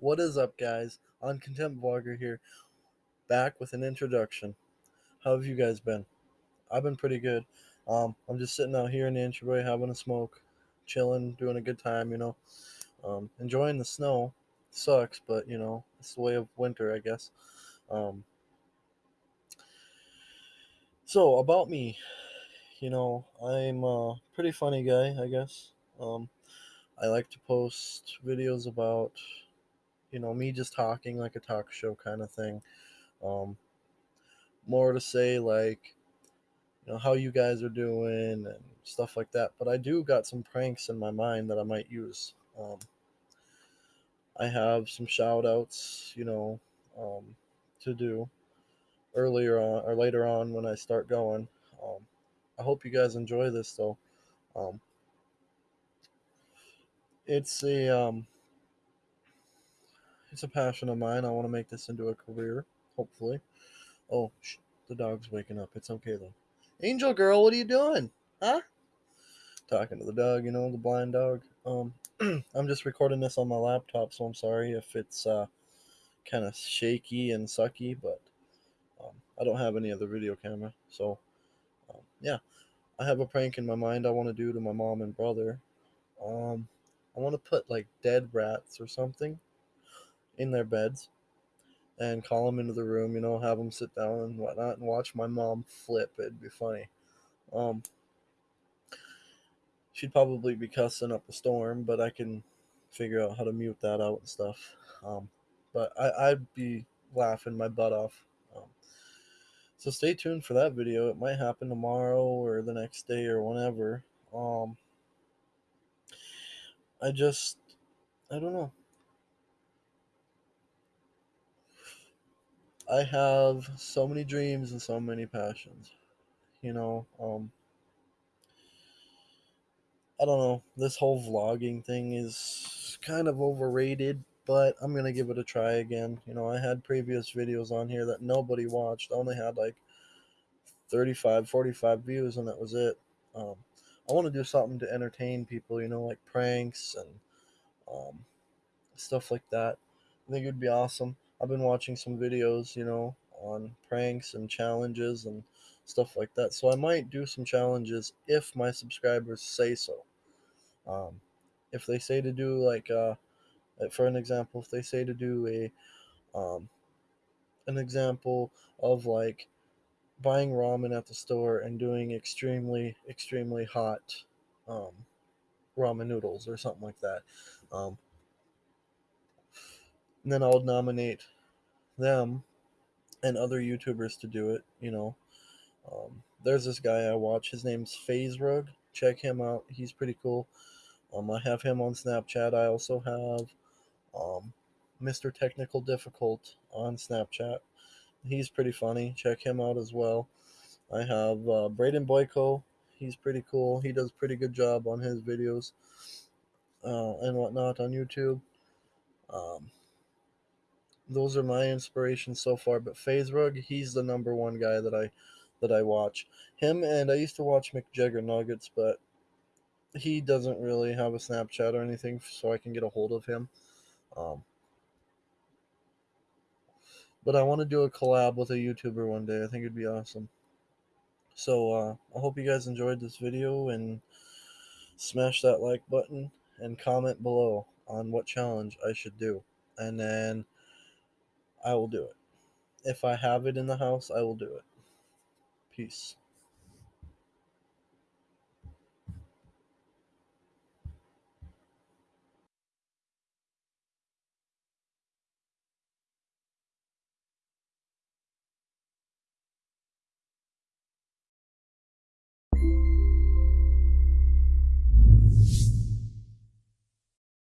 What is up, guys? On Contempt Vlogger here, back with an introduction. How have you guys been? I've been pretty good. Um, I'm just sitting out here in the entryway having a smoke, chilling, doing a good time, you know. Um, enjoying the snow. Sucks, but, you know, it's the way of winter, I guess. Um, so, about me, you know, I'm a pretty funny guy, I guess. Um, I like to post videos about you know, me just talking like a talk show kind of thing. Um, more to say like, you know, how you guys are doing and stuff like that. But I do got some pranks in my mind that I might use. Um, I have some shout outs, you know, um, to do earlier on or later on when I start going. Um, I hope you guys enjoy this though. Um, it's a um, it's a passion of mine. I want to make this into a career, hopefully. Oh, sh- the dog's waking up. It's okay though. Angel girl, what are you doing? Huh? Talking to the dog, you know, the blind dog. Um, I'm just recording this on my laptop, so I'm sorry if it's uh, kind of shaky and sucky, but um, I don't have any other video camera, so um, yeah. I have a prank in my mind I want to do to my mom and brother. Um, I want to put like dead rats or something in their beds and call them into the room, you know, have them sit down and whatnot and watch my mom flip. It'd be funny. Um, she'd probably be cussing up a storm, but I can figure out how to mute that out and stuff. Um, but I, I'd be laughing my butt off. Um, so stay tuned for that video. It might happen tomorrow or the next day or whenever. Um, I just, I don't know. I have so many dreams and so many passions. You know, um, I don't know. This whole vlogging thing is kind of overrated, but I'm going to give it a try again. You know, I had previous videos on here that nobody watched. I only had like 35, 45 views, and that was it. Um, I want to do something to entertain people, you know, like pranks and um, stuff like that. I think it would be awesome. I've been watching some videos, you know, on pranks and challenges and stuff like that. So I might do some challenges if my subscribers say so. Um, if they say to do like, uh, for an example, if they say to do a, um, an example of like buying ramen at the store and doing extremely, extremely hot, um, ramen noodles or something like that. Um, and then I'll nominate them and other YouTubers to do it. You know, um, there's this guy I watch. His name's FaZe Rug. Check him out. He's pretty cool. Um, I have him on Snapchat. I also have um, Mr. Technical Difficult on Snapchat. He's pretty funny. Check him out as well. I have uh, Braden Boyko. He's pretty cool. He does pretty good job on his videos uh, and whatnot on YouTube. Um, those are my inspirations so far. But FaZe Rug, he's the number one guy that I that I watch. Him and I used to watch McJuggerNuggets, but he doesn't really have a Snapchat or anything, so I can get a hold of him. Um, but I want to do a collab with a YouTuber one day. I think it'd be awesome. So uh, I hope you guys enjoyed this video and smash that like button and comment below on what challenge I should do. And then I will do it. If I have it in the house, I will do it. Peace.